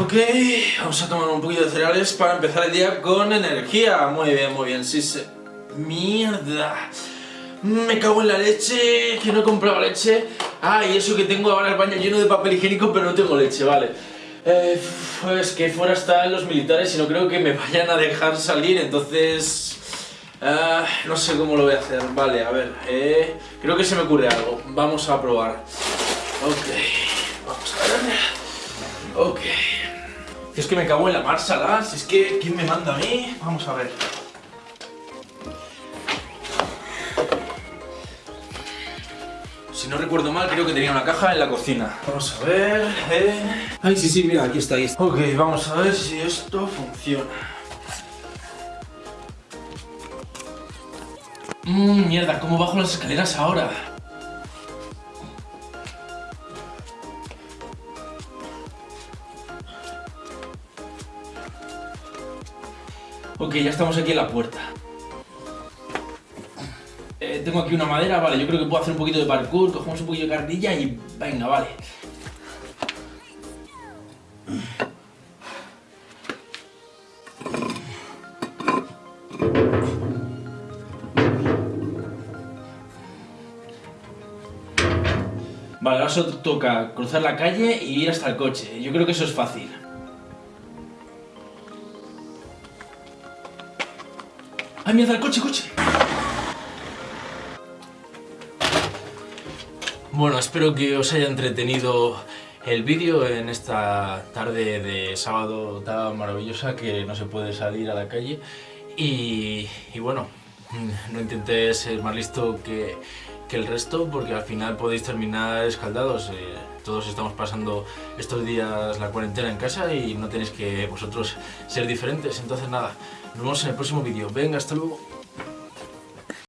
Ok, vamos a tomar un poquito de cereales para empezar el día con energía. Muy bien, muy bien, sí, sí. Mierda. Me cago en la leche, que no he comprado leche. Ah, y eso que tengo ahora el baño lleno de papel higiénico, pero no tengo leche, vale. Eh, pues que fuera están los militares y no creo que me vayan a dejar salir, entonces... ah, no sé cómo lo voy a hacer. Vale, a ver, eh, creo que se me ocurre algo. Vamos a probar. Ok, vamos a ver. Ok. Es que me cago en la marsala, si es que... ¿Quién me manda a mí? Vamos a ver. Si no recuerdo mal, creo que tenía una caja en la cocina. Vamos a ver... Eh... Ay, sí, sí, mira, aquí está, ahí está. Ok, vamos a ver si esto funciona. Mmm, mierda, ¿cómo bajo las escaleras ahora? Ok, ya estamos aquí en la puerta. Eh, tengo aquí una madera, vale, yo creo que puedo hacer un poquito de parkour, cogemos un poquito de carnilla y venga, vale. Vale, ahora solo toca cruzar la calle y ir hasta el coche. Yo creo que eso es fácil. ¡Ay, mierda, el coche, coche! Bueno, espero que os haya entretenido el vídeo en esta tarde de sábado tan maravillosa que no se puede salir a la calle. Y, y bueno, no intentéis ser más listo que, que el resto porque al final podéis terminar escaldados. Eh, todos estamos pasando estos días la cuarentena en casa y no tenéis que vosotros ser diferentes. Entonces nada, nos vemos en el próximo vídeo. Venga, hasta luego.